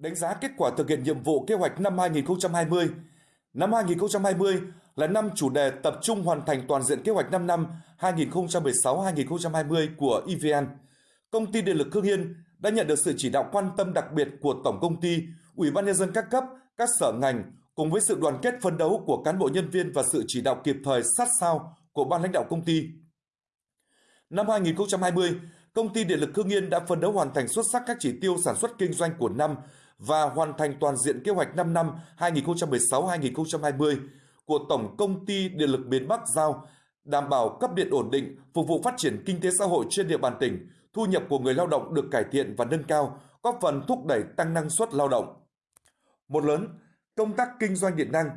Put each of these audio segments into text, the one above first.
Đánh giá kết quả thực hiện nhiệm vụ kế hoạch năm 2020. Năm 2020 là năm chủ đề tập trung hoàn thành toàn diện kế hoạch 5 năm 2016-2020 của EVN. Công ty Điện lực Hương Yên đã nhận được sự chỉ đạo quan tâm đặc biệt của Tổng công ty, Ủy ban nhân dân các cấp, các sở ngành cùng với sự đoàn kết phấn đấu của cán bộ nhân viên và sự chỉ đạo kịp thời sát sao của ban lãnh đạo công ty. Năm 2020, công ty Điện lực Hương Yên đã phấn đấu hoàn thành xuất sắc các chỉ tiêu sản xuất kinh doanh của năm và hoàn thành toàn diện kế hoạch 5 năm 2016-2020 của Tổng công ty Điện lực miền Bắc giao, đảm bảo cấp điện ổn định, phục vụ phát triển kinh tế xã hội trên địa bàn tỉnh, thu nhập của người lao động được cải thiện và nâng cao, góp phần thúc đẩy tăng năng suất lao động. Một lớn, công tác kinh doanh điện năng.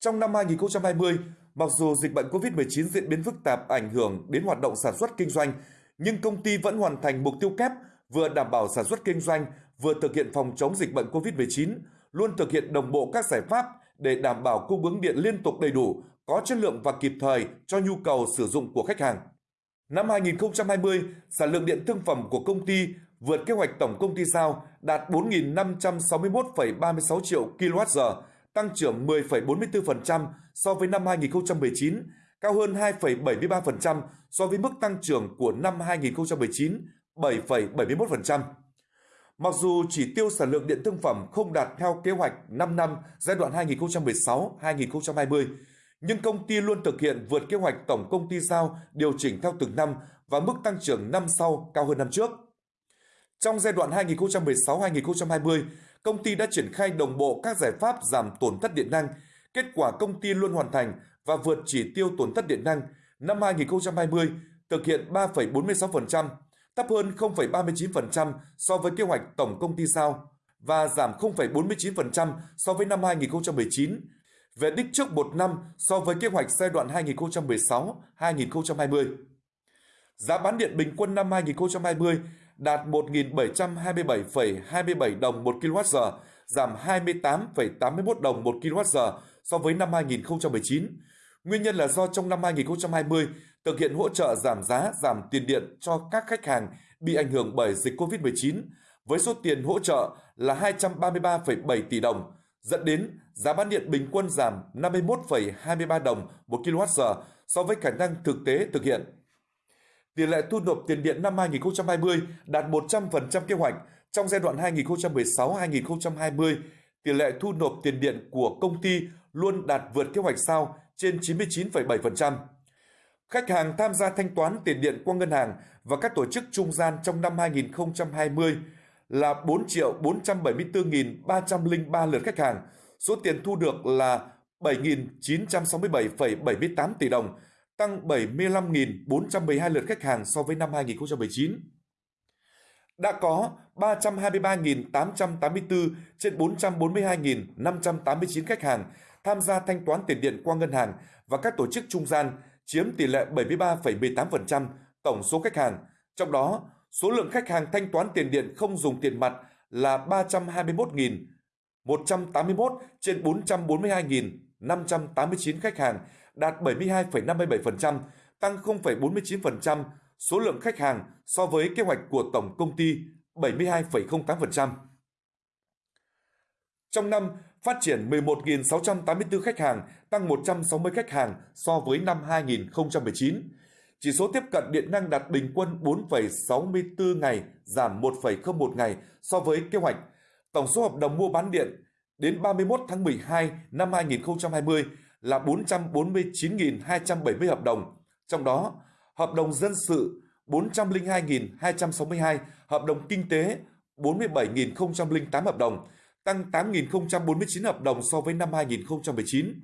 Trong năm 2020, mặc dù dịch bệnh COVID-19 diễn biến phức tạp ảnh hưởng đến hoạt động sản xuất kinh doanh, nhưng công ty vẫn hoàn thành mục tiêu kép vừa đảm bảo sản xuất kinh doanh, vừa thực hiện phòng chống dịch bệnh COVID-19, luôn thực hiện đồng bộ các giải pháp để đảm bảo cung ứng điện liên tục đầy đủ, có chất lượng và kịp thời cho nhu cầu sử dụng của khách hàng. Năm 2020, sản lượng điện thương phẩm của công ty vượt kế hoạch tổng công ty giao đạt 4.561,36 triệu kWh, tăng trưởng 10,44% so với năm 2019, cao hơn 2,73% so với mức tăng trưởng của năm 2019, 7,71%. Mặc dù chỉ tiêu sản lượng điện thương phẩm không đạt theo kế hoạch 5 năm giai đoạn 2016-2020, nhưng công ty luôn thực hiện vượt kế hoạch tổng công ty giao điều chỉnh theo từng năm và mức tăng trưởng năm sau cao hơn năm trước. Trong giai đoạn 2016-2020, công ty đã triển khai đồng bộ các giải pháp giảm tổn thất điện năng. Kết quả công ty luôn hoàn thành và vượt chỉ tiêu tổn thất điện năng. Năm 2020 thực hiện 3,46%, thấp hơn 0,39% so với kế hoạch tổng công ty giao và giảm 0,49% so với năm 2019 về đích trước một năm so với kế hoạch giai đoạn 2016-2020. Giá bán điện bình quân năm 2020 đạt 1.727,27 đồng một kWh, giảm 28,81 đồng một kWh so với năm 2019. Nguyên nhân là do trong năm 2020 thực hiện hỗ trợ giảm giá, giảm tiền điện cho các khách hàng bị ảnh hưởng bởi dịch COVID-19 với số tiền hỗ trợ là 233,7 tỷ đồng, dẫn đến giá bán điện bình quân giảm 51,23 đồng một kWh so với khả năng thực tế thực hiện. Tỷ lệ thu nộp tiền điện năm 2020 đạt 100% kế hoạch. Trong giai đoạn 2016-2020, tỷ lệ thu nộp tiền điện của công ty luôn đạt vượt kế hoạch sao trên 99,7%. Khách hàng tham gia thanh toán tiền điện qua ngân hàng và các tổ chức trung gian trong năm 2020 là 4 triệu 474.303 lượt khách hàng. Số tiền thu được là 7.967,78 tỷ đồng, tăng 75.412 lượt khách hàng so với năm 2019. Đã có 323.884 trên 442.589 khách hàng tham gia thanh toán tiền điện qua ngân hàng và các tổ chức trung gian chiếm tỷ lệ 73,18% tổng số khách hàng. Trong đó, số lượng khách hàng thanh toán tiền điện không dùng tiền mặt là 321.181 trên 442.589 khách hàng, đạt 72,57%, tăng 0,49% số lượng khách hàng so với kế hoạch của tổng công ty 72,08%. Trong năm, phát triển 11.684 khách hàng, tăng 160 khách hàng so với năm 2019. Chỉ số tiếp cận điện năng đạt bình quân 4,64 ngày, giảm 1,01 ngày so với kế hoạch. Tổng số hợp đồng mua bán điện đến 31 tháng 12 năm 2020 là 449.270 hợp đồng. Trong đó, hợp đồng dân sự 402.262, hợp đồng kinh tế 47.008 hợp đồng, tăng 8.049 hợp đồng so với năm 2019.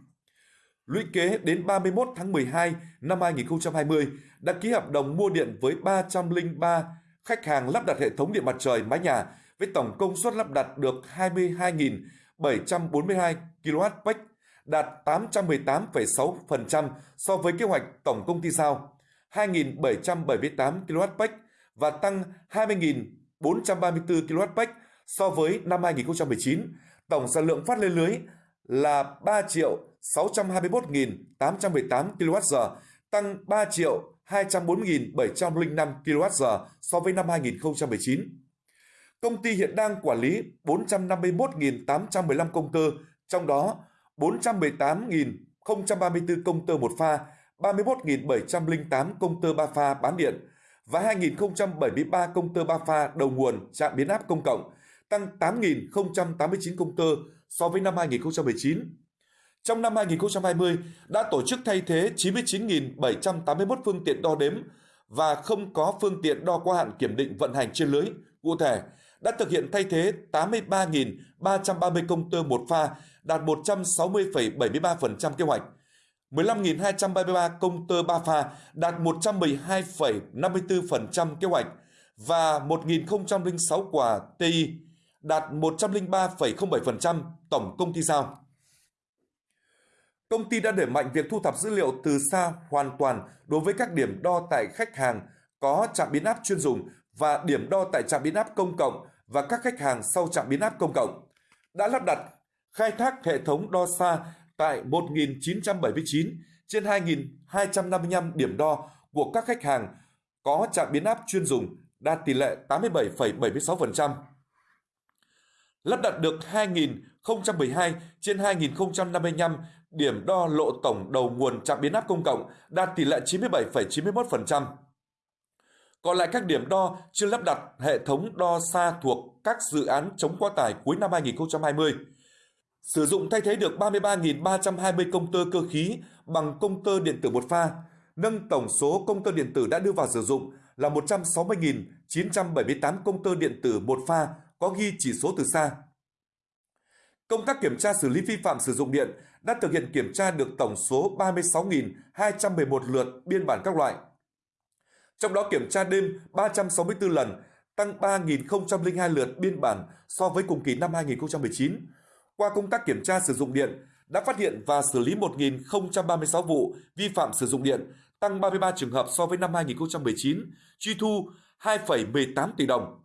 Lũy kế đến 31 tháng 12 năm 2020 đã ký hợp đồng mua điện với 303 khách hàng lắp đặt hệ thống điện mặt trời mái nhà với tổng công suất lắp đặt được 22.742 kWh, đạt 818,6% so với kế hoạch tổng công ty giao 2.778 kWh và tăng 20.434 kWh so với năm 2019. Tổng sản lượng phát lên lưới là 3 triệu 621.818 kWh, tăng 3 triệu 240.705 kWh so với năm 2019. Công ty hiện đang quản lý 451.815 công tơ, trong đó 418.034 công tơ một pha, 31.708 công tơ ba pha bán điện và 2.073 công tơ ba pha đầu nguồn trạm biến áp công cộng, tăng 8.089 công tơ so với năm 2019. Trong năm 2020, đã tổ chức thay thế 99.781 phương tiện đo đếm và không có phương tiện đo qua hạn kiểm định vận hành trên lưới. Cụ thể, đã thực hiện thay thế 83.330 công tơ một pha, đạt 160,73% kế hoạch. 15.233 công tơ ba pha, đạt 112,54% kế hoạch và 1.006 quả TI, đạt 103,07% tổng công ty giao. Công ty đã đẩy mạnh việc thu thập dữ liệu từ xa hoàn toàn đối với các điểm đo tại khách hàng có trạm biến áp chuyên dùng và điểm đo tại trạm biến áp công cộng và các khách hàng sau trạm biến áp công cộng. Đã lắp đặt khai thác hệ thống đo xa tại 1.979 trên 2.255 điểm đo của các khách hàng có trạm biến áp chuyên dùng đạt tỷ lệ 87,76%. Lắp đặt được 2.012 trên 2.055 điểm đo lộ tổng đầu nguồn trạm biến áp công cộng đạt tỷ lệ 97,91%. Còn lại các điểm đo chưa lắp đặt hệ thống đo xa thuộc các dự án chống quá tải cuối năm 2020. Sử dụng thay thế được 33.320 công tơ cơ khí bằng công tơ điện tử một pha, nâng tổng số công tơ điện tử đã đưa vào sử dụng là 160.978 công tơ điện tử một pha có ghi chỉ số từ xa. Công tác kiểm tra xử lý vi phạm sử dụng điện đã thực hiện kiểm tra được tổng số 36.211 lượt biên bản các loại. Trong đó kiểm tra đêm 364 lần, tăng 3.002 lượt biên bản so với cùng kỳ năm 2019. Qua công tác kiểm tra sử dụng điện, đã phát hiện và xử lý 1.036 vụ vi phạm sử dụng điện, tăng 33 trường hợp so với năm 2019, truy thu 2,18 tỷ đồng.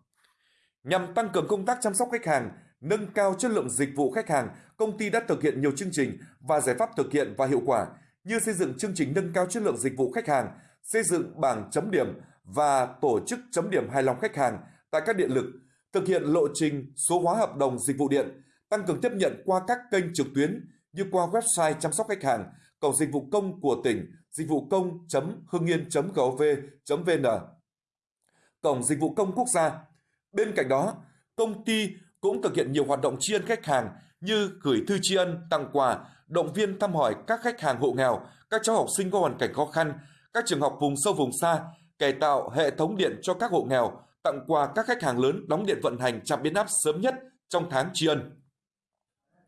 Nhằm tăng cường công tác chăm sóc khách hàng, nâng cao chất lượng dịch vụ khách hàng, công ty đã thực hiện nhiều chương trình và giải pháp thực hiện và hiệu quả như xây dựng chương trình nâng cao chất lượng dịch vụ khách hàng, xây dựng bảng chấm điểm và tổ chức chấm điểm hài lòng khách hàng tại các điện lực, thực hiện lộ trình số hóa hợp đồng dịch vụ điện, tăng cường tiếp nhận qua các kênh trực tuyến như qua website chăm sóc khách hàng, cổng dịch vụ công của tỉnh, dịch vụ công.hưng yên.gov.vn, cổng dịch vụ công quốc gia. Bên cạnh đó, công ty cũng thực hiện nhiều hoạt động tri ân khách hàng như gửi thư tri ân, tặng quà, động viên thăm hỏi các khách hàng hộ nghèo, các cháu học sinh có hoàn cảnh khó khăn, các trường học vùng sâu vùng xa, cải tạo hệ thống điện cho các hộ nghèo, tặng quà các khách hàng lớn đóng điện vận hành trạm biến áp sớm nhất trong tháng tri ân.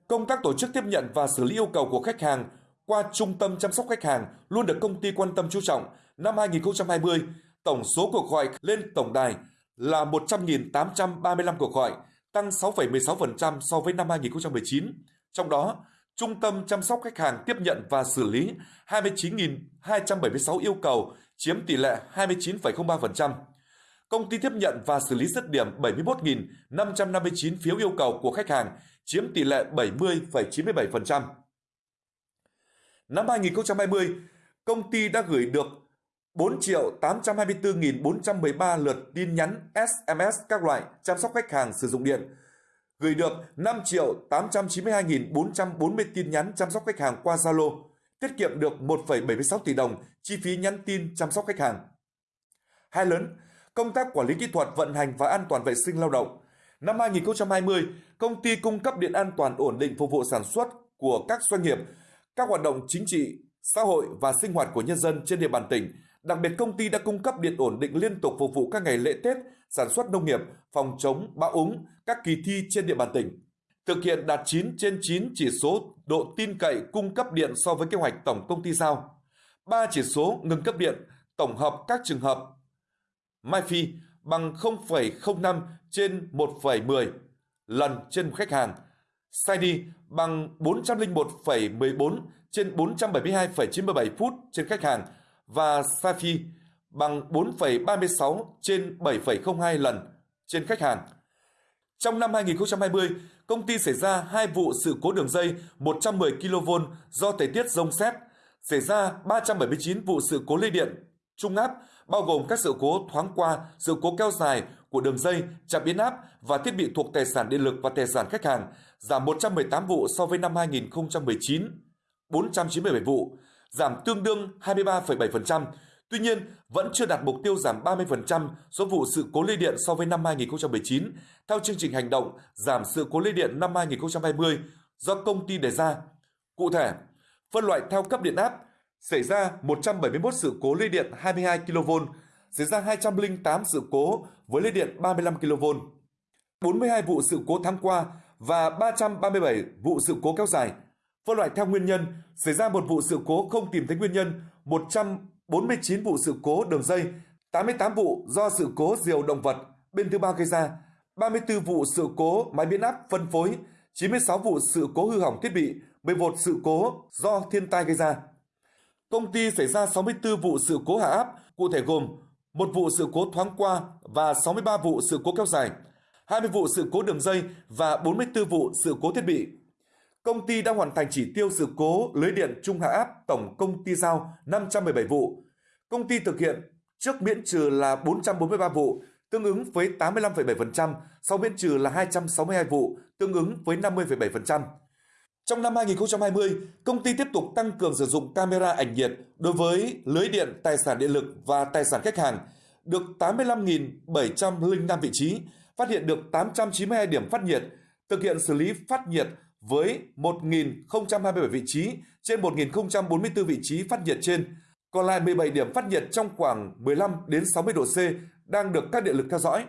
Công tác tổ chức tiếp nhận và xử lý yêu cầu của khách hàng qua trung tâm chăm sóc khách hàng luôn được công ty quan tâm chú trọng. Năm 2020, tổng số cuộc gọi lên tổng đài là 100.835 cuộc gọi, tăng 6,16% so với năm 2019. Trong đó, Trung tâm chăm sóc khách hàng tiếp nhận và xử lý 29.276 yêu cầu, chiếm tỷ lệ 29,03%. Công ty tiếp nhận và xử lý dứt điểm 71.559 phiếu yêu cầu của khách hàng, chiếm tỷ lệ 70,97%. Năm 2020, công ty đã gửi được 4 triệu 824.413 lượt tin nhắn SMS các loại chăm sóc khách hàng sử dụng điện, gửi được 5 triệu 892.440 tin nhắn chăm sóc khách hàng qua Zalo, tiết kiệm được 1,76 tỷ đồng chi phí nhắn tin chăm sóc khách hàng. Hai lớn, công tác quản lý kỹ thuật vận hành và an toàn vệ sinh lao động. Năm 2020, công ty cung cấp điện an toàn ổn định phục vụ sản xuất của các doanh nghiệp, các hoạt động chính trị, xã hội và sinh hoạt của nhân dân trên địa bàn tỉnh. Đặc biệt công ty đã cung cấp điện ổn định liên tục phục vụ các ngày lễ Tết, sản xuất nông nghiệp, phòng chống bão úng, các kỳ thi trên địa bàn tỉnh. Thực hiện đạt 9 trên 9 chỉ số độ tin cậy cung cấp điện so với kế hoạch tổng công ty giao. 3 chỉ số ngừng cấp điện, tổng hợp các trường hợp mai phi bằng 0,05 trên 1,10 lần trên một khách hàng. SID bằng 401,14 trên 472,97 phút trên khách hàng và Safi bằng 4,36 trên 7,02 lần trên khách hàng. Trong năm 2020, công ty xảy ra hai vụ sự cố đường dây 110 kV do thời tiết rông xét, xảy ra 379 vụ sự cố lây điện, trung áp, bao gồm các sự cố thoáng qua, sự cố kéo dài của đường dây, trạm biến áp và thiết bị thuộc tài sản điện lực và tài sản khách hàng, giảm 118 vụ so với năm 2019, 497 vụ, giảm tương đương 23,7%. Tuy nhiên, vẫn chưa đạt mục tiêu giảm 30% số vụ sự cố lưới điện so với năm 2019 theo chương trình hành động giảm sự cố lưới điện năm 2020 do công ty đề ra. Cụ thể, phân loại theo cấp điện áp, xảy ra 171 sự cố lưới điện 22 kV, xảy ra 208 sự cố với lưới điện 35 kV, 42 vụ sự cố tháng qua và 337 vụ sự cố kéo dài. Phân loại theo nguyên nhân, xảy ra một vụ sự cố không tìm thấy nguyên nhân, 149 vụ sự cố đường dây, 88 vụ do sự cố diều động vật bên thứ ba gây ra, 34 vụ sự cố máy biến áp phân phối, 96 vụ sự cố hư hỏng thiết bị, 11 sự cố do thiên tai gây ra. Công ty xảy ra 64 vụ sự cố hạ áp, cụ thể gồm một vụ sự cố thoáng qua và 63 vụ sự cố kéo dài, 20 vụ sự cố đường dây và 44 vụ sự cố thiết bị. Công ty đã hoàn thành chỉ tiêu sự cố lưới điện trung hạ áp tổng công ty giao 517 vụ. Công ty thực hiện trước miễn trừ là 443 vụ, tương ứng với 85,7%, sau miễn trừ là 262 vụ, tương ứng với 50,7%. Trong năm 2020, công ty tiếp tục tăng cường sử dụng camera ảnh nhiệt đối với lưới điện, tài sản điện lực và tài sản khách hàng, được 85.705 vị trí, phát hiện được 892 điểm phát nhiệt, thực hiện xử lý phát nhiệt với 1.027 vị trí trên 1.044 vị trí phát nhiệt trên, còn lại 17 điểm phát nhiệt trong khoảng 15 đến 60 độ C đang được các điện lực theo dõi.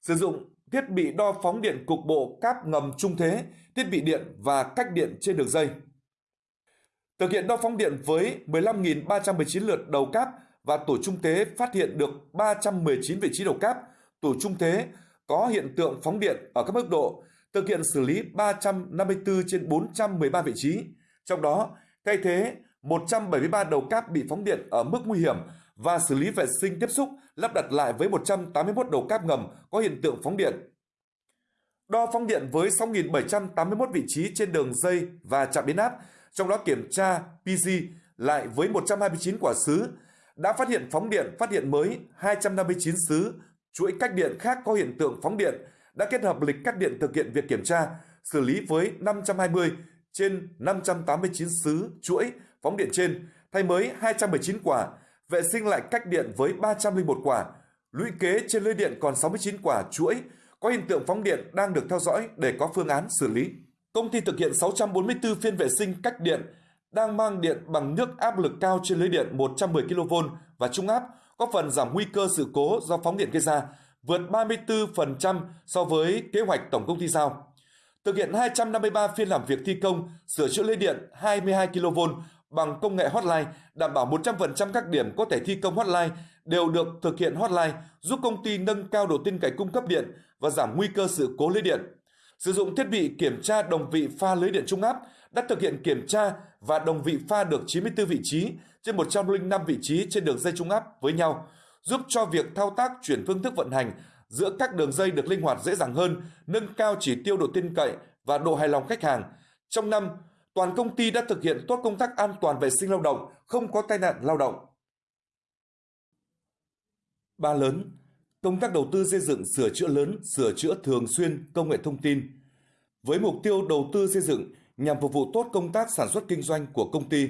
Sử dụng thiết bị đo phóng điện cục bộ cáp ngầm trung thế, thiết bị điện và cách điện trên đường dây. Thực hiện đo phóng điện với 15.319 lượt đầu cáp và tổ trung thế phát hiện được 319 vị trí đầu cáp, tổ trung thế có hiện tượng phóng điện ở các mức độ, thực hiện xử lý 354 trên 413 vị trí, trong đó thay thế 173 đầu cáp bị phóng điện ở mức nguy hiểm và xử lý vệ sinh tiếp xúc lắp đặt lại với 181 đầu cáp ngầm có hiện tượng phóng điện. Đo phóng điện với 6.781 vị trí trên đường dây và trạm biến áp, trong đó kiểm tra PG lại với 129 quả sứ, đã phát hiện phóng điện phát hiện mới 259 sứ, chuỗi cách điện khác có hiện tượng phóng điện, đã kết hợp lịch cắt điện thực hiện việc kiểm tra, xử lý với 520 trên 589 sứ chuỗi phóng điện trên, thay mới 219 quả, vệ sinh lại cách điện với 301 quả, lũy kế trên lưới điện còn 69 quả chuỗi, có hiện tượng phóng điện đang được theo dõi để có phương án xử lý. Công ty thực hiện 644 phiên vệ sinh cách điện đang mang điện bằng nước áp lực cao trên lưới điện 110 kV và trung áp, có phần giảm nguy cơ sự cố do phóng điện gây ra, vượt 34% so với kế hoạch tổng công ty giao. Thực hiện 253 phiên làm việc thi công, sửa chữa lưới điện 22 kV bằng công nghệ hotline, đảm bảo 100% các điểm có thể thi công hotline đều được thực hiện hotline, giúp công ty nâng cao độ tin cậy cung cấp điện và giảm nguy cơ sự cố lưới điện. Sử dụng thiết bị kiểm tra đồng vị pha lưới điện trung áp đã thực hiện kiểm tra và đồng vị pha được 94 vị trí trên 105 vị trí trên đường dây trung áp với nhau, giúp cho việc thao tác chuyển phương thức vận hành giữa các đường dây được linh hoạt dễ dàng hơn, nâng cao chỉ tiêu độ tin cậy và độ hài lòng khách hàng. Trong năm, toàn công ty đã thực hiện tốt công tác an toàn vệ sinh lao động, không có tai nạn lao động. Ba lớn, công tác đầu tư xây dựng sửa chữa lớn, sửa chữa thường xuyên công nghệ thông tin. Với mục tiêu đầu tư xây dựng nhằm phục vụ tốt công tác sản xuất kinh doanh của công ty,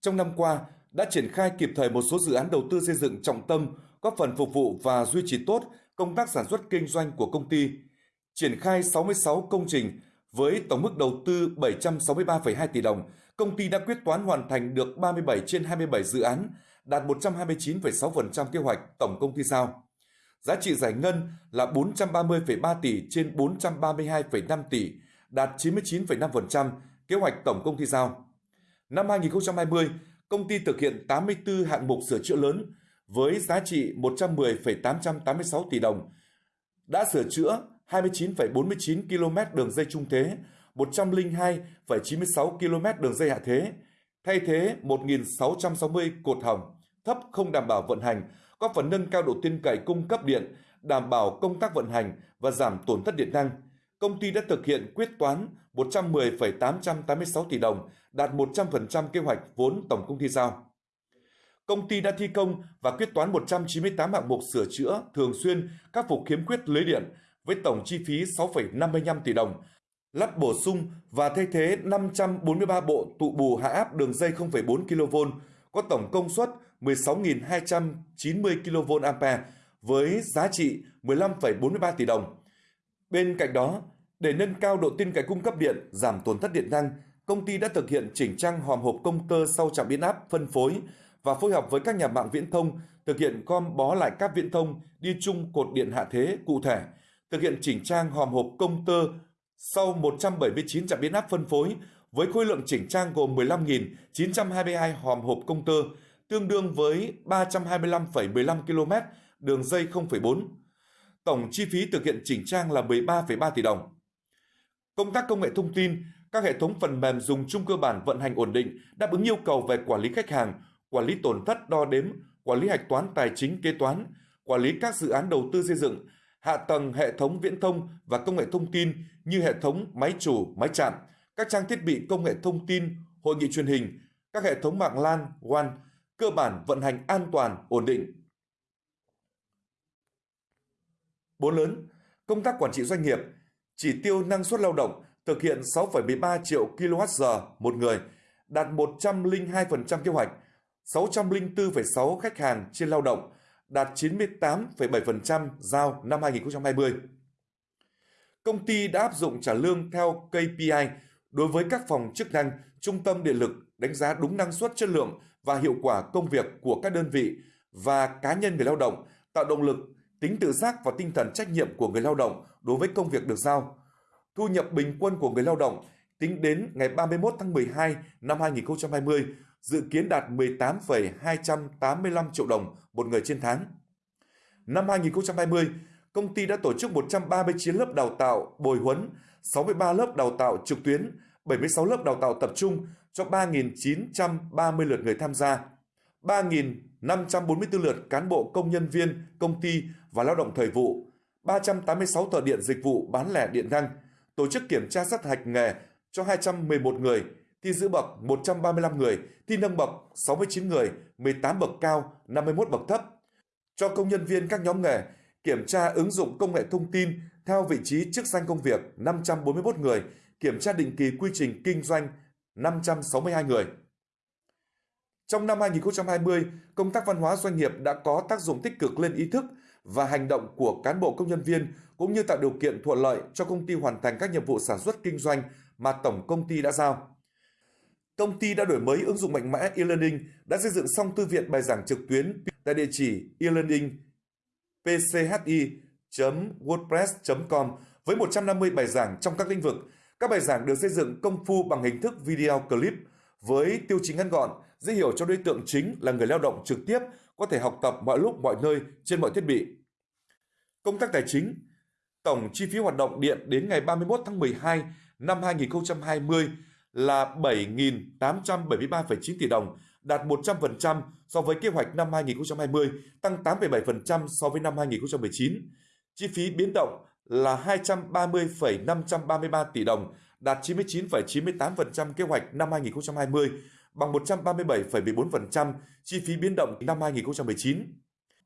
trong năm qua đã triển khai kịp thời một số dự án đầu tư xây dựng trọng tâm góp phần phục vụ và duy trì tốt công tác sản xuất kinh doanh của công ty. Triển khai 66 công trình với tổng mức đầu tư 763,2 tỷ đồng, công ty đã quyết toán hoàn thành được 37 trên 27 dự án, đạt 129,6% kế hoạch tổng công ty giao. Giá trị giải ngân là 430,3 tỷ trên 432,5 tỷ, đạt 99,5% kế hoạch tổng công ty giao. Năm 2020, công ty thực hiện 84 hạng mục sửa chữa lớn với giá trị 110,886 tỷ đồng, đã sửa chữa 29,49 km đường dây trung thế, 102,96 km đường dây hạ thế, thay thế 1.660 cột hỏng, thấp không đảm bảo vận hành, có phần nâng cao độ tin cậy cung cấp điện, đảm bảo công tác vận hành và giảm tổn thất điện năng. Công ty đã thực hiện quyết toán 110,886 tỷ đồng, đạt 100% kế hoạch vốn tổng công ty giao công ty đã thi công và quyết toán 198 hạng mục sửa chữa thường xuyên khắc phục khiếm khuyết lưới điện với tổng chi phí 6,55 tỷ đồng, lắp bổ sung và thay thế 543 bộ tụ bù hạ áp đường dây 0,4 kV có tổng công suất 16.290 kVA với giá trị 15,43 tỷ đồng. Bên cạnh đó, để nâng cao độ tin cậy cung cấp điện, giảm tổn thất điện năng, công ty đã thực hiện chỉnh trang hòm hộp công tơ sau trạm biến áp phân phối và phối hợp với các nhà mạng viễn thông thực hiện gom bó lại các viễn thông đi chung cột điện hạ thế cụ thể, thực hiện chỉnh trang hòm hộp công tơ sau 179 trạm biến áp phân phối với khối lượng chỉnh trang gồm 15.922 hòm hộp công tơ, tương đương với 325,15 km đường dây 0,4. Tổng chi phí thực hiện chỉnh trang là 13,3 tỷ đồng. Công tác công nghệ thông tin, các hệ thống phần mềm dùng chung cơ bản vận hành ổn định, đáp ứng yêu cầu về quản lý khách hàng, quản lý tổn thất đo đếm, quản lý hạch toán tài chính kế toán, quản lý các dự án đầu tư xây dựng, hạ tầng hệ thống viễn thông và công nghệ thông tin như hệ thống máy chủ, máy chạm, các trang thiết bị công nghệ thông tin, hội nghị truyền hình, các hệ thống mạng LAN, WAN, cơ bản vận hành an toàn, ổn định. Bốn lớn, công tác quản trị doanh nghiệp, chỉ tiêu năng suất lao động thực hiện 6,13 triệu kWh một người, đạt 102% kế hoạch, 604,6 khách hàng trên lao động, đạt 98,7% giao năm 2020. Công ty đã áp dụng trả lương theo KPI đối với các phòng chức năng, trung tâm điện lực đánh giá đúng năng suất chất lượng và hiệu quả công việc của các đơn vị và cá nhân người lao động, tạo động lực, tính tự giác và tinh thần trách nhiệm của người lao động đối với công việc được giao. Thu nhập bình quân của người lao động tính đến ngày 31 tháng 12 năm 2020 dự kiến đạt 18,285 triệu đồng một người trên tháng. Năm 2020, công ty đã tổ chức 139 lớp đào tạo bồi huấn, 63 lớp đào tạo trực tuyến, 76 lớp đào tạo tập trung cho 3.930 lượt người tham gia, 3.544 lượt cán bộ công nhân viên, công ty và lao động thời vụ, 386 tờ điện dịch vụ bán lẻ điện năng, tổ chức kiểm tra sát hạch nghề cho 211 người, thi giữ bậc 135 người, thi nâng bậc 69 người, 18 bậc cao, 51 bậc thấp. Cho công nhân viên các nhóm nghề kiểm tra ứng dụng công nghệ thông tin theo vị trí chức danh công việc 541 người, kiểm tra định kỳ quy trình kinh doanh 562 người. Trong năm 2020, công tác văn hóa doanh nghiệp đã có tác dụng tích cực lên ý thức và hành động của cán bộ công nhân viên cũng như tạo điều kiện thuận lợi cho công ty hoàn thành các nhiệm vụ sản xuất kinh doanh mà tổng công ty đã giao. Công ty đã đổi mới ứng dụng mạnh mẽ e-learning, đã xây dựng xong thư viện bài giảng trực tuyến tại địa chỉ e-learning pchi.wordpress.com với 150 bài giảng trong các lĩnh vực. Các bài giảng được xây dựng công phu bằng hình thức video clip với tiêu chí ngắn gọn, dễ hiểu cho đối tượng chính là người lao động trực tiếp có thể học tập mọi lúc mọi nơi trên mọi thiết bị. Công tác tài chính Tổng chi phí hoạt động điện đến ngày 31 tháng 12 năm 2020 là 7.873,9 tỷ đồng, đạt 100% so với kế hoạch năm 2020, tăng 8,7% so với năm 2019. Chi phí biến động là 230,533 tỷ đồng, đạt 99,98% kế hoạch năm 2020, bằng 137,14% chi phí biến động năm 2019.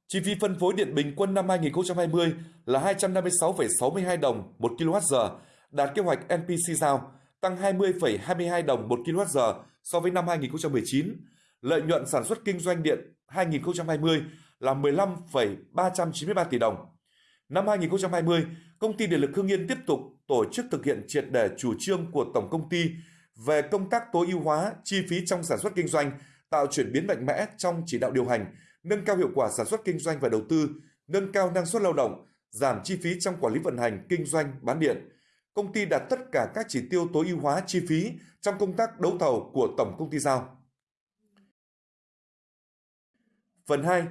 Chi phí phân phối điện bình quân năm 2020 là 256,62 đồng 1 kWh, đạt kế hoạch NPC giao, tăng 20,22 đồng một kWh so với năm 2019. Lợi nhuận sản xuất kinh doanh điện 2020 là 15,393 tỷ đồng. Năm 2020, Công ty Điện lực Hưng Yên tiếp tục tổ chức thực hiện triệt để chủ trương của Tổng Công ty về công tác tối ưu hóa chi phí trong sản xuất kinh doanh, tạo chuyển biến mạnh mẽ trong chỉ đạo điều hành, nâng cao hiệu quả sản xuất kinh doanh và đầu tư, nâng cao năng suất lao động, giảm chi phí trong quản lý vận hành kinh doanh bán điện. Công ty đạt tất cả các chỉ tiêu tối ưu hóa chi phí trong công tác đấu thầu của Tổng Công ty Giao. Phần 2.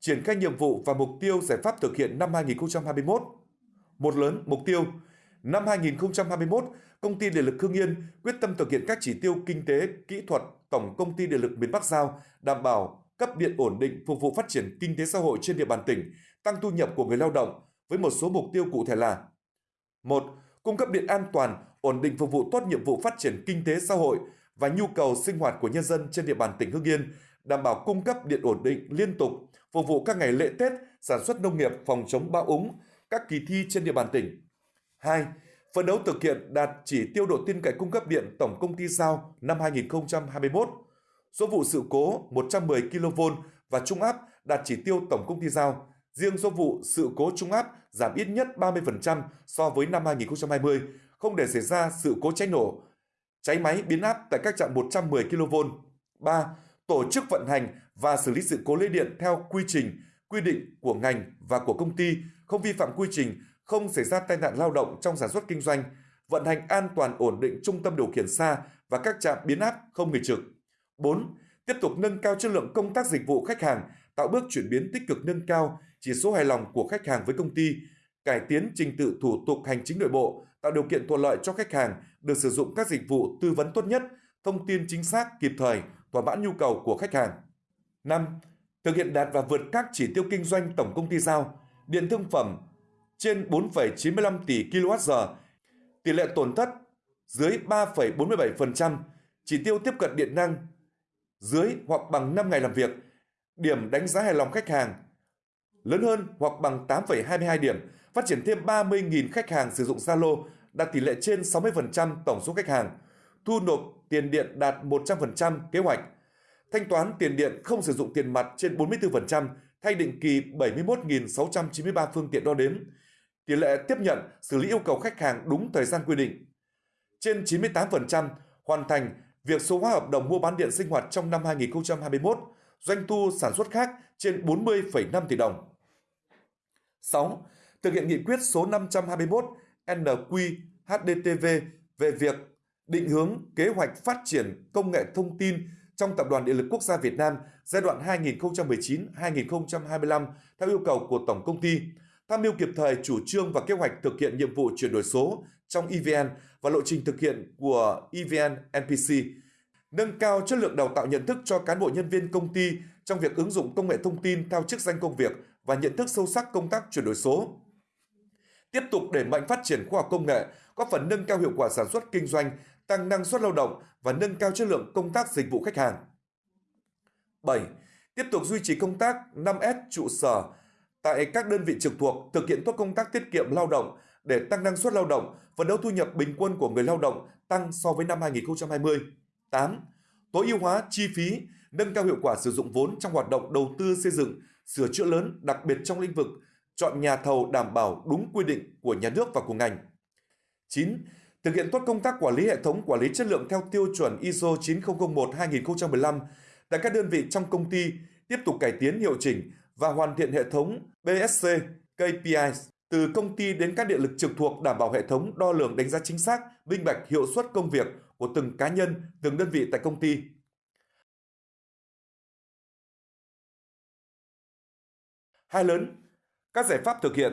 Triển khai nhiệm vụ và mục tiêu giải pháp thực hiện năm 2021. Một lớn mục tiêu. Năm 2021, Công ty Điện lực Hưng Yên quyết tâm thực hiện các chỉ tiêu kinh tế, kỹ thuật Tổng Công ty Điện lực miền Bắc giao đảm bảo cấp điện ổn định phục vụ phát triển kinh tế xã hội trên địa bàn tỉnh, tăng thu nhập của người lao động với một số mục tiêu cụ thể là: 1. Cung cấp điện an toàn, ổn định phục vụ tốt nhiệm vụ phát triển kinh tế xã hội và nhu cầu sinh hoạt của nhân dân trên địa bàn tỉnh Hưng Yên, đảm bảo cung cấp điện ổn định liên tục, phục vụ các ngày lễ Tết, sản xuất nông nghiệp, phòng chống bão úng, các kỳ thi trên địa bàn tỉnh. 2. Phấn đấu thực hiện đạt chỉ tiêu độ tin cậy cung cấp điện tổng công ty giao năm 2021. Số vụ sự cố 110 kV và trung áp đạt chỉ tiêu tổng công ty giao. Riêng số vụ sự cố trung áp giảm ít nhất 30% so với năm 2020, không để xảy ra sự cố cháy nổ, cháy máy biến áp tại các trạm 110 kV. 3. Tổ chức vận hành và xử lý sự cố lưới điện theo quy trình, quy định của ngành và của công ty, không vi phạm quy trình, không xảy ra tai nạn lao động trong sản xuất kinh doanh, vận hành an toàn ổn định trung tâm điều khiển xa và các trạm biến áp không người trực. 4. Tiếp tục nâng cao chất lượng công tác dịch vụ khách hàng, tạo bước chuyển biến tích cực nâng cao chỉ số hài lòng của khách hàng với công ty, cải tiến trình tự thủ tục hành chính nội bộ, tạo điều kiện thuận lợi cho khách hàng được sử dụng các dịch vụ tư vấn tốt nhất, thông tin chính xác, kịp thời, thỏa mãn nhu cầu của khách hàng. 5. Thực hiện đạt và vượt các chỉ tiêu kinh doanh tổng công ty giao, điện thương phẩm trên 4,95 tỷ kWh, tỷ lệ tổn thất dưới 3,47%, chỉ tiêu tiếp cận điện năng dưới hoặc bằng 5 ngày làm việc, điểm đánh giá hài lòng khách hàng lớn hơn hoặc bằng 8,22 điểm, phát triển thêm 30.000 khách hàng sử dụng Zalo đạt tỷ lệ trên 60% tổng số khách hàng, thu nộp tiền điện đạt 100% kế hoạch, thanh toán tiền điện không sử dụng tiền mặt trên 44%, thay định kỳ 71.693 phương tiện đo đếm, tỷ lệ tiếp nhận xử lý yêu cầu khách hàng đúng thời gian quy định. Trên 98% hoàn thành việc số hóa hợp đồng mua bán điện sinh hoạt trong năm 2021, doanh thu sản xuất khác trên 40,5 tỷ đồng. 6. Thực hiện nghị quyết số 521 NQ-HDTV về việc định hướng kế hoạch phát triển công nghệ thông tin trong Tập đoàn Điện lực Quốc gia Việt Nam giai đoạn 2019-2025 theo yêu cầu của Tổng Công ty, tham mưu kịp thời chủ trương và kế hoạch thực hiện nhiệm vụ chuyển đổi số trong EVN và lộ trình thực hiện của EVN NPC, nâng cao chất lượng đào tạo nhận thức cho cán bộ nhân viên công ty trong việc ứng dụng công nghệ thông tin theo chức danh công việc và nhận thức sâu sắc công tác chuyển đổi số. Tiếp tục đẩy mạnh phát triển khoa học công nghệ, góp phần nâng cao hiệu quả sản xuất kinh doanh, tăng năng suất lao động và nâng cao chất lượng công tác dịch vụ khách hàng. 7. Tiếp tục duy trì công tác 5S trụ sở tại các đơn vị trực thuộc thực hiện tốt công tác tiết kiệm lao động để tăng năng suất lao động, phấn đấu thu nhập bình quân của người lao động tăng so với năm 2020. 8. Tối ưu hóa chi phí, nâng cao hiệu quả sử dụng vốn trong hoạt động đầu tư xây dựng, sửa chữa lớn, đặc biệt trong lĩnh vực chọn nhà thầu đảm bảo đúng quy định của nhà nước và của ngành. 9. Thực hiện tốt công tác quản lý hệ thống quản lý chất lượng theo tiêu chuẩn ISO 9001-2015 tại các đơn vị trong công ty, tiếp tục cải tiến hiệu chỉnh và hoàn thiện hệ thống BSC, KPIs từ công ty đến các điện lực trực thuộc đảm bảo hệ thống đo lường đánh giá chính xác, minh bạch hiệu suất công việc của từng cá nhân, từng đơn vị tại công ty. Hai lớn, các giải pháp thực hiện,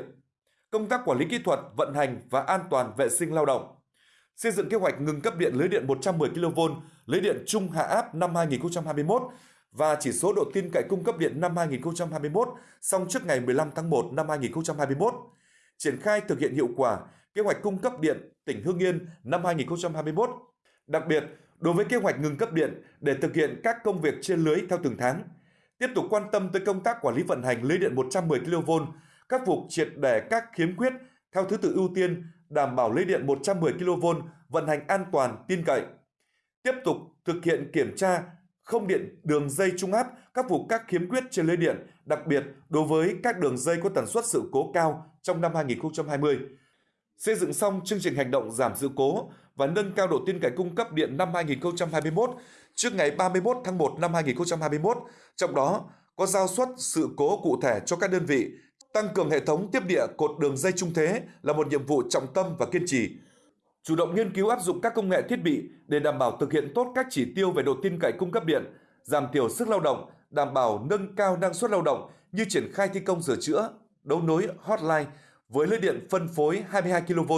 công tác quản lý kỹ thuật, vận hành và an toàn vệ sinh lao động, xây dựng kế hoạch ngừng cấp điện lưới điện 110 kV, lưới điện trung hạ áp năm 2021 và chỉ số độ tin cậy cung cấp điện năm 2021 xong trước ngày 15 tháng 1 năm 2021. Triển khai thực hiện hiệu quả kế hoạch cung cấp điện tỉnh Hưng Yên năm 2021. Đặc biệt, đối với kế hoạch ngừng cấp điện để thực hiện các công việc trên lưới theo từng tháng, tiếp tục quan tâm tới công tác quản lý vận hành lưới điện 110 kV, khắc phục triệt để các khiếm khuyết theo thứ tự ưu tiên, đảm bảo lưới điện 110 kV vận hành an toàn, tin cậy. Tiếp tục thực hiện kiểm tra không điện đường dây trung áp, khắc phục các khiếm khuyết trên lưới điện, đặc biệt đối với các đường dây có tần suất sự cố cao trong năm 2020. Xây dựng xong chương trình hành động giảm sự cố và nâng cao độ tin cậy cung cấp điện năm 2021 trước ngày 31 tháng 1 năm 2021, trong đó có giao suất sự cố cụ thể cho các đơn vị. Tăng cường hệ thống tiếp địa cột đường dây trung thế là một nhiệm vụ trọng tâm và kiên trì. Chủ động nghiên cứu áp dụng các công nghệ thiết bị để đảm bảo thực hiện tốt các chỉ tiêu về độ tin cậy cung cấp điện, giảm thiểu sức lao động, đảm bảo nâng cao năng suất lao động như triển khai thi công sửa chữa, đấu nối hotline với lưới điện phân phối 22 kV,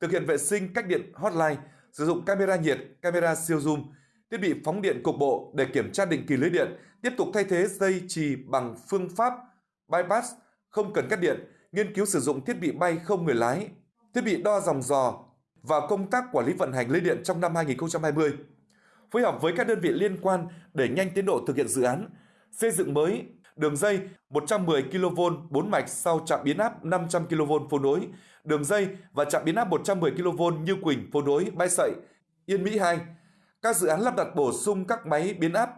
thực hiện vệ sinh cách điện hotline, sử dụng camera nhiệt, camera siêu zoom, thiết bị phóng điện cục bộ để kiểm tra định kỳ lưới điện, tiếp tục thay thế dây trì bằng phương pháp bypass không cần cắt điện, nghiên cứu sử dụng thiết bị bay không người lái, thiết bị đo dòng dò và công tác quản lý vận hành lưới điện trong năm 2020. phối hợp với các đơn vị liên quan để nhanh tiến độ thực hiện dự án, xây dựng mới đường dây 110 kV 4 mạch sau trạm biến áp 500 kV phối nối, đường dây và trạm biến áp 110 kV Như Quỳnh Phố Đối, Bãi Sậy, Yên Mỹ 2. Các dự án lắp đặt bổ sung các máy biến áp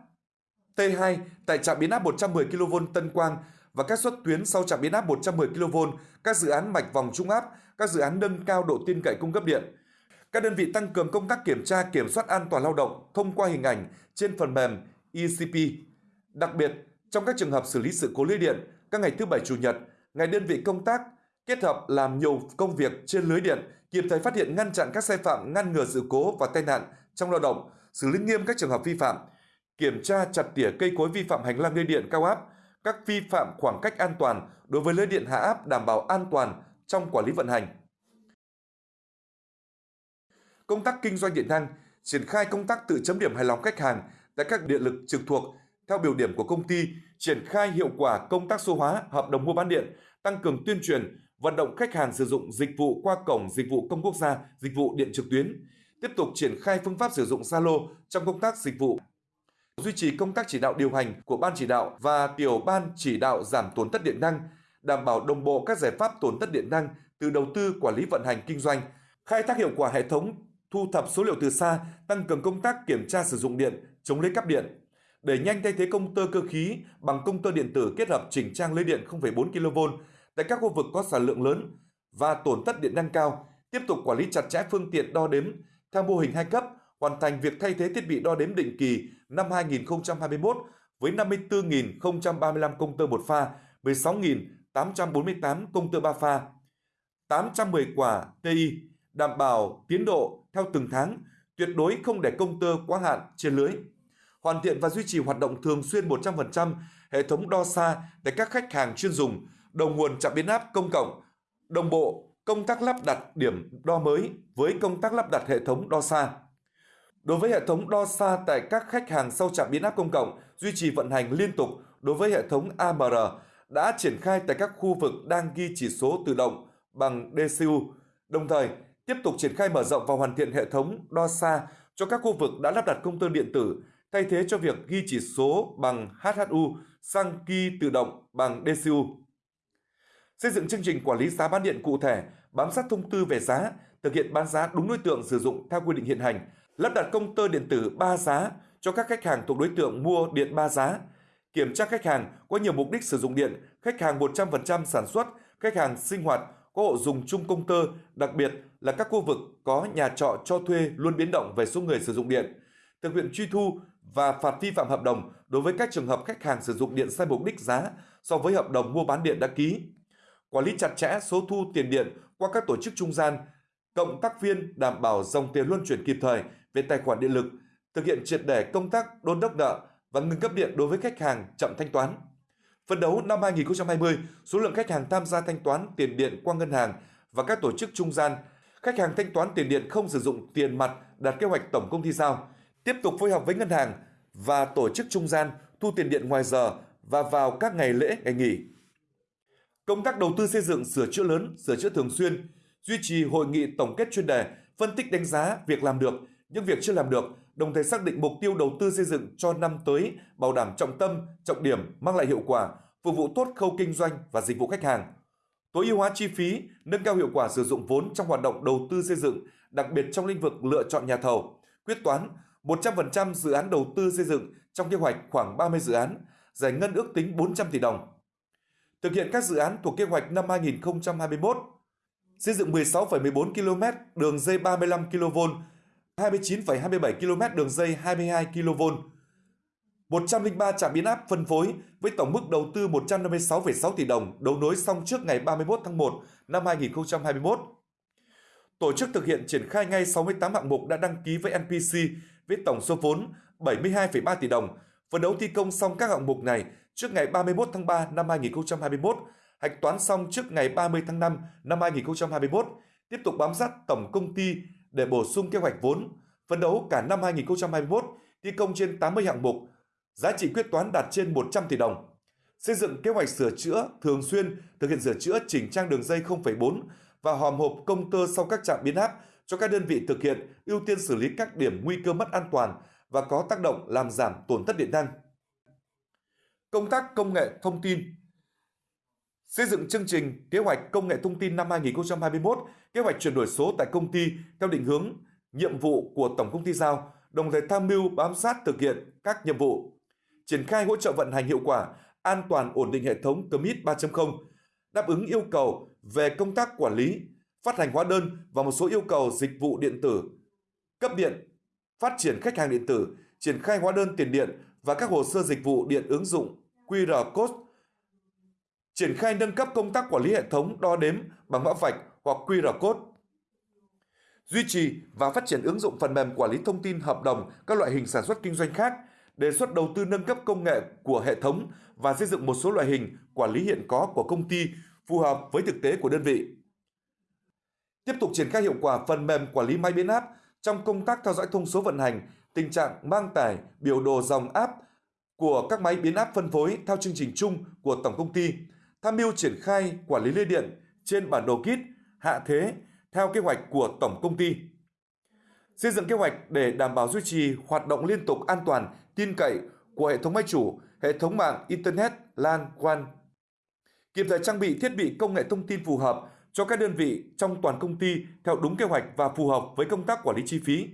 T2 tại trạm biến áp 110 kV Tân Quang và các xuất tuyến sau trạm biến áp 110 kV, các dự án mạch vòng trung áp, các dự án nâng cao độ tin cậy cung cấp điện. Các đơn vị tăng cường công tác kiểm tra kiểm soát an toàn lao động thông qua hình ảnh trên phần mềm ECP. Đặc biệt, trong các trường hợp xử lý sự cố lưới điện, các ngày thứ bảy chủ nhật, ngày đơn vị công tác kết hợp làm nhiều công việc trên lưới điện, kịp thời phát hiện ngăn chặn các sai phạm, ngăn ngừa sự cố và tai nạn trong lao động, xử lý nghiêm các trường hợp vi phạm, kiểm tra chặt tỉa cây cối vi phạm hành lang lưới điện cao áp, các vi phạm khoảng cách an toàn đối với lưới điện hạ áp đảm bảo an toàn trong quản lý vận hành. Công tác kinh doanh điện năng, triển khai công tác tự chấm điểm hài lòng khách hàng tại các điện lực trực thuộc theo biểu điểm của công ty, triển khai hiệu quả công tác số hóa hợp đồng mua bán điện, tăng cường tuyên truyền, vận động khách hàng sử dụng dịch vụ qua cổng dịch vụ công quốc gia, dịch vụ điện trực tuyến, tiếp tục triển khai phương pháp sử dụng Zalo trong công tác dịch vụ duy trì công tác chỉ đạo điều hành của ban chỉ đạo và tiểu ban chỉ đạo giảm tổn thất điện năng, đảm bảo đồng bộ các giải pháp tổn thất điện năng từ đầu tư quản lý vận hành kinh doanh, khai thác hiệu quả hệ thống thu thập số liệu từ xa, tăng cường công tác kiểm tra sử dụng điện, chống lấy cắp điện, để nhanh thay thế công tơ cơ khí bằng công tơ điện tử kết hợp chỉnh trang lưới điện 0,4 kV tại các khu vực có sản lượng lớn và tổn thất điện năng cao, tiếp tục quản lý chặt chẽ phương tiện đo đếm theo mô hình hai cấp, hoàn thành việc thay thế thiết bị đo đếm định kỳ năm 2021 với 54.035 công tơ một pha, 16.848 công tơ ba pha, 810 quả TI, đảm bảo tiến độ theo từng tháng, tuyệt đối không để công tơ quá hạn trên lưới. Hoàn thiện và duy trì hoạt động thường xuyên 100% hệ thống đo xa để các khách hàng chuyên dùng, đầu nguồn trạm biến áp công cộng, đồng bộ công tác lắp đặt điểm đo mới với công tác lắp đặt hệ thống đo xa. Đối với hệ thống đo xa tại các khách hàng sau trạm biến áp công cộng, duy trì vận hành liên tục đối với hệ thống AMR đã triển khai tại các khu vực đang ghi chỉ số tự động bằng DCU, đồng thời tiếp tục triển khai mở rộng và hoàn thiện hệ thống đo xa cho các khu vực đã lắp đặt công tơ điện tử, thay thế cho việc ghi chỉ số bằng HHU sang ghi tự động bằng DCU. Xây dựng chương trình quản lý giá bán điện cụ thể, bám sát thông tư về giá, thực hiện bán giá đúng đối tượng sử dụng theo quy định hiện hành, lắp đặt công tơ điện tử ba giá cho các khách hàng thuộc đối tượng mua điện ba giá, kiểm tra khách hàng có nhiều mục đích sử dụng điện, khách hàng 100% sản xuất, khách hàng sinh hoạt có hộ dùng chung công tơ, đặc biệt là các khu vực có nhà trọ cho thuê luôn biến động về số người sử dụng điện. Thực hiện truy thu và phạt vi phạm hợp đồng đối với các trường hợp khách hàng sử dụng điện sai mục đích giá so với hợp đồng mua bán điện đã ký. Quản lý chặt chẽ số thu tiền điện qua các tổ chức trung gian, cộng tác viên đảm bảo dòng tiền luân chuyển kịp thời về tài khoản điện lực, thực hiện triệt để công tác đôn đốc nợ và ngừng cấp điện đối với khách hàng chậm thanh toán. Phấn đấu năm 2020, số lượng khách hàng tham gia thanh toán tiền điện qua ngân hàng và các tổ chức trung gian, khách hàng thanh toán tiền điện không sử dụng tiền mặt đạt kế hoạch tổng công ty giao, tiếp tục phối hợp với ngân hàng và tổ chức trung gian thu tiền điện ngoài giờ và vào các ngày lễ, ngày nghỉ. Công tác đầu tư xây dựng sửa chữa lớn, sửa chữa thường xuyên, duy trì hội nghị tổng kết chuyên đề, phân tích đánh giá việc làm được, những việc chưa làm được, đồng thời xác định mục tiêu đầu tư xây dựng cho năm tới bảo đảm trọng tâm, trọng điểm mang lại hiệu quả, phục vụ tốt khâu kinh doanh và dịch vụ khách hàng. Tối ưu hóa chi phí, nâng cao hiệu quả sử dụng vốn trong hoạt động đầu tư xây dựng, đặc biệt trong lĩnh vực lựa chọn nhà thầu, quyết toán 100% dự án đầu tư xây dựng trong kế hoạch khoảng 30 dự án, giải ngân ước tính 400 tỷ đồng. Thực hiện các dự án thuộc kế hoạch năm 2021, xây dựng 16,14 km đường dây 35 kV 29,27 km đường dây 22 kV, 103 trạm biến áp phân phối với tổng mức đầu tư 156,6 tỷ đồng đấu nối xong trước ngày 31 tháng 1 năm 2021. Tổ chức thực hiện triển khai ngay 68 hạng mục đã đăng ký với NPC với tổng số vốn 72,3 tỷ đồng, phấn đấu thi công xong các hạng mục này trước ngày 31 tháng 3 năm 2021, hạch toán xong trước ngày 30 tháng 5 năm 2021, tiếp tục bám sát tổng công ty để bổ sung kế hoạch vốn, phấn đấu cả năm 2021 thi công trên 80 hạng mục, giá trị quyết toán đạt trên 100 tỷ đồng. Xây dựng kế hoạch sửa chữa thường xuyên, thực hiện sửa chữa chỉnh trang đường dây 0,4 và hòm hộp công tơ sau các trạm biến áp cho các đơn vị thực hiện ưu tiên xử lý các điểm nguy cơ mất an toàn và có tác động làm giảm tổn thất điện năng. Công tác công nghệ thông tin Xây dựng chương trình kế hoạch công nghệ thông tin năm 2021, kế hoạch chuyển đổi số tại công ty theo định hướng, nhiệm vụ của Tổng công ty giao, đồng thời tham mưu bám sát thực hiện các nhiệm vụ. Triển khai hỗ trợ vận hành hiệu quả, an toàn ổn định hệ thống CMIT 3.0, đáp ứng yêu cầu về công tác quản lý, phát hành hóa đơn và một số yêu cầu dịch vụ điện tử, cấp điện, phát triển khách hàng điện tử, triển khai hóa đơn tiền điện và các hồ sơ dịch vụ điện ứng dụng QR code, triển khai nâng cấp công tác quản lý hệ thống đo đếm bằng mã vạch hoặc QR code, duy trì và phát triển ứng dụng phần mềm quản lý thông tin hợp đồng các loại hình sản xuất kinh doanh khác, đề xuất đầu tư nâng cấp công nghệ của hệ thống và xây dựng một số loại hình quản lý hiện có của công ty phù hợp với thực tế của đơn vị. Tiếp tục triển khai hiệu quả phần mềm quản lý máy biến áp trong công tác theo dõi thông số vận hành, tình trạng mang tải, biểu đồ dòng áp của các máy biến áp phân phối theo chương trình chung của tổng công ty, tham mưu triển khai quản lý lưới điện trên bản đồ kit hạ thế theo kế hoạch của tổng công ty. Xây dựng kế hoạch để đảm bảo duy trì hoạt động liên tục an toàn, tin cậy của hệ thống máy chủ, hệ thống mạng Internet LAN WAN. Kịp thời trang bị thiết bị công nghệ thông tin phù hợp cho các đơn vị trong toàn công ty theo đúng kế hoạch và phù hợp với công tác quản lý chi phí.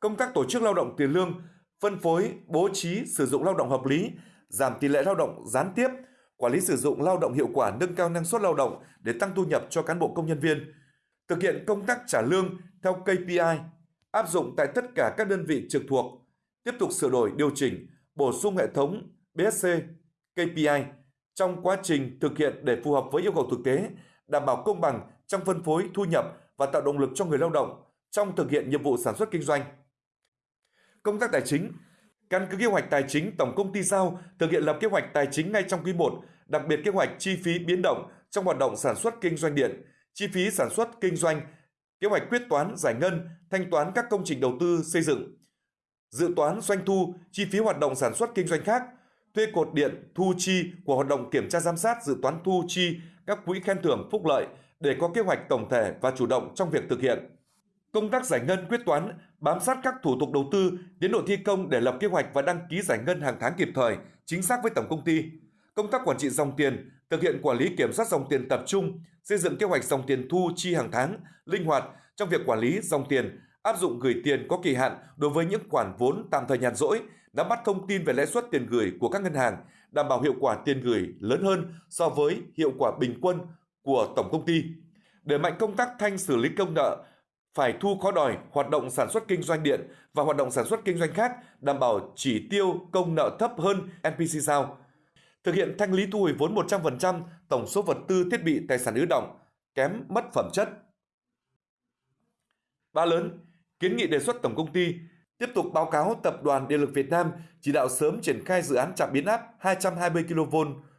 Công tác tổ chức lao động tiền lương, phân phối, bố trí, sử dụng lao động hợp lý, giảm tỷ lệ lao động gián tiếp, quản lý sử dụng lao động hiệu quả, nâng cao năng suất lao động để tăng thu nhập cho cán bộ công nhân viên, thực hiện công tác trả lương theo KPI, áp dụng tại tất cả các đơn vị trực thuộc, tiếp tục sửa đổi, điều chỉnh, bổ sung hệ thống BSC, KPI trong quá trình thực hiện để phù hợp với yêu cầu thực tế, đảm bảo công bằng trong phân phối thu nhập và tạo động lực cho người lao động trong thực hiện nhiệm vụ sản xuất kinh doanh. Công tác tài chính Căn cứ kế hoạch tài chính tổng công ty giao thực hiện lập kế hoạch tài chính ngay trong quý 1, đặc biệt kế hoạch chi phí biến động trong hoạt động sản xuất kinh doanh điện, chi phí sản xuất kinh doanh, kế hoạch quyết toán giải ngân, thanh toán các công trình đầu tư xây dựng, dự toán doanh thu, chi phí hoạt động sản xuất kinh doanh khác, thuê cột điện, thu chi của hoạt động kiểm tra giám sát dự toán thu chi các quỹ khen thưởng phúc lợi để có kế hoạch tổng thể và chủ động trong việc thực hiện. Công tác giải ngân quyết toán, bám sát các thủ tục đầu tư, tiến độ thi công để lập kế hoạch và đăng ký giải ngân hàng tháng kịp thời, chính xác với tổng công ty. Công tác quản trị dòng tiền, thực hiện quản lý kiểm soát dòng tiền tập trung, xây dựng kế hoạch dòng tiền thu chi hàng tháng, linh hoạt trong việc quản lý dòng tiền, áp dụng gửi tiền có kỳ hạn đối với những khoản vốn tạm thời nhàn rỗi, nắm bắt thông tin về lãi suất tiền gửi của các ngân hàng, đảm bảo hiệu quả tiền gửi lớn hơn so với hiệu quả bình quân của tổng công ty. Để mạnh công tác thanh xử lý công nợ, phải thu khó đòi hoạt động sản xuất kinh doanh điện và hoạt động sản xuất kinh doanh khác đảm bảo chỉ tiêu công nợ thấp hơn NPC giao. Thực hiện thanh lý thu hồi vốn 100% tổng số vật tư thiết bị tài sản ứ động kém mất phẩm chất. Ba lớn, kiến nghị đề xuất tổng công ty tiếp tục báo cáo Tập đoàn Điện lực Việt Nam chỉ đạo sớm triển khai dự án trạm biến áp 220 kV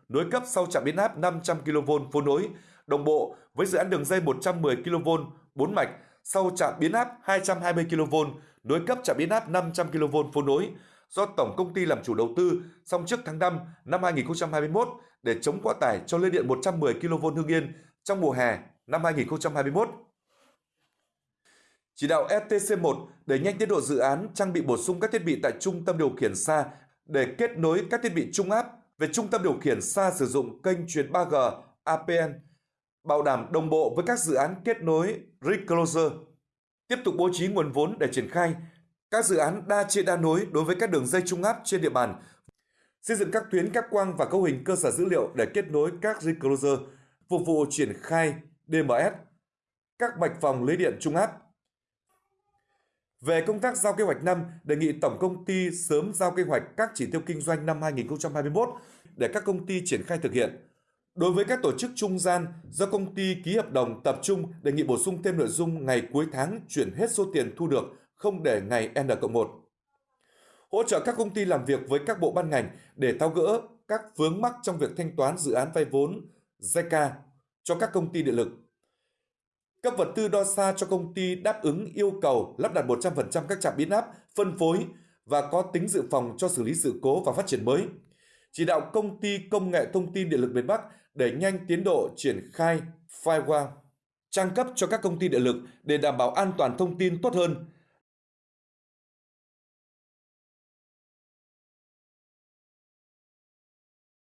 nối cấp sau trạm biến áp 500 kV phối nối đồng bộ với dự án đường dây 110 kV 4 mạch sau trạm biến áp 220 kV nối cấp trạm biến áp 500 kV phố nối do Tổng công ty làm chủ đầu tư xong trước tháng 5 năm 2021 để chống quá tải cho lưới điện 110 kV Hưng Yên trong mùa hè năm 2021. Chỉ đạo STC1 để nhanh tiến độ dự án trang bị bổ sung các thiết bị tại trung tâm điều khiển xa để kết nối các thiết bị trung áp về trung tâm điều khiển xa sử dụng kênh truyền 3G APN, bảo đảm đồng bộ với các dự án kết nối Recloser. Tiếp tục bố trí nguồn vốn để triển khai các dự án đa chia đa nối đối với các đường dây trung áp trên địa bàn, xây dựng các tuyến cáp quang và cấu hình cơ sở dữ liệu để kết nối các Recloser, phục vụ triển khai DMS, các mạch phòng lưới điện trung áp về công tác giao kế hoạch năm, đề nghị tổng công ty sớm giao kế hoạch các chỉ tiêu kinh doanh năm 2021 để các công ty triển khai thực hiện. Đối với các tổ chức trung gian do công ty ký hợp đồng tập trung, đề nghị bổ sung thêm nội dung ngày cuối tháng chuyển hết số tiền thu được không để ngày N-1. Hỗ trợ các công ty làm việc với các bộ ban ngành để tháo gỡ các vướng mắc trong việc thanh toán dự án vay vốn JECA cho các công ty điện lực Cấp vật tư đo xa cho công ty đáp ứng yêu cầu lắp đặt 100% các trạm biến áp, phân phối và có tính dự phòng cho xử lý sự cố và phát triển mới. Chỉ đạo công ty công nghệ thông tin điện lực miền Bắc để nhanh tiến độ triển khai firewall. trang cấp cho các công ty điện lực để đảm bảo an toàn thông tin tốt hơn,